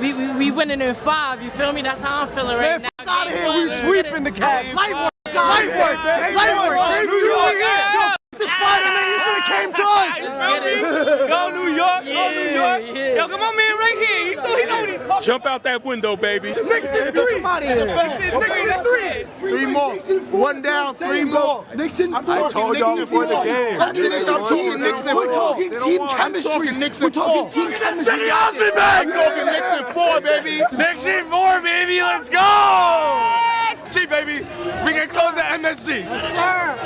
We, we, we winning in five, you feel me? That's how I'm feeling right Man, now. fuck out of here. one, We sweeping the get it. Cavs. Light work. Light work. Light work. They New York. Yo, the spider man. You should have came to us. Get it. Go New York, go New York. yeah. Yo, come on, man, right here. He, so he know what he's talking Jump out that window, baby. Knicks in three. about. Knicks in three. Three more. One down, three more. Nixon. I'm talking Knicks in four. After this, I'm talking Knicks in We're talking team I'm chemistry. talking Knicks We're in four. talking team chemistry. I'm talking Knicks in four, baby. Knicks in more, baby. Let's go. See, baby, we can close the MSG. Yes, Sir.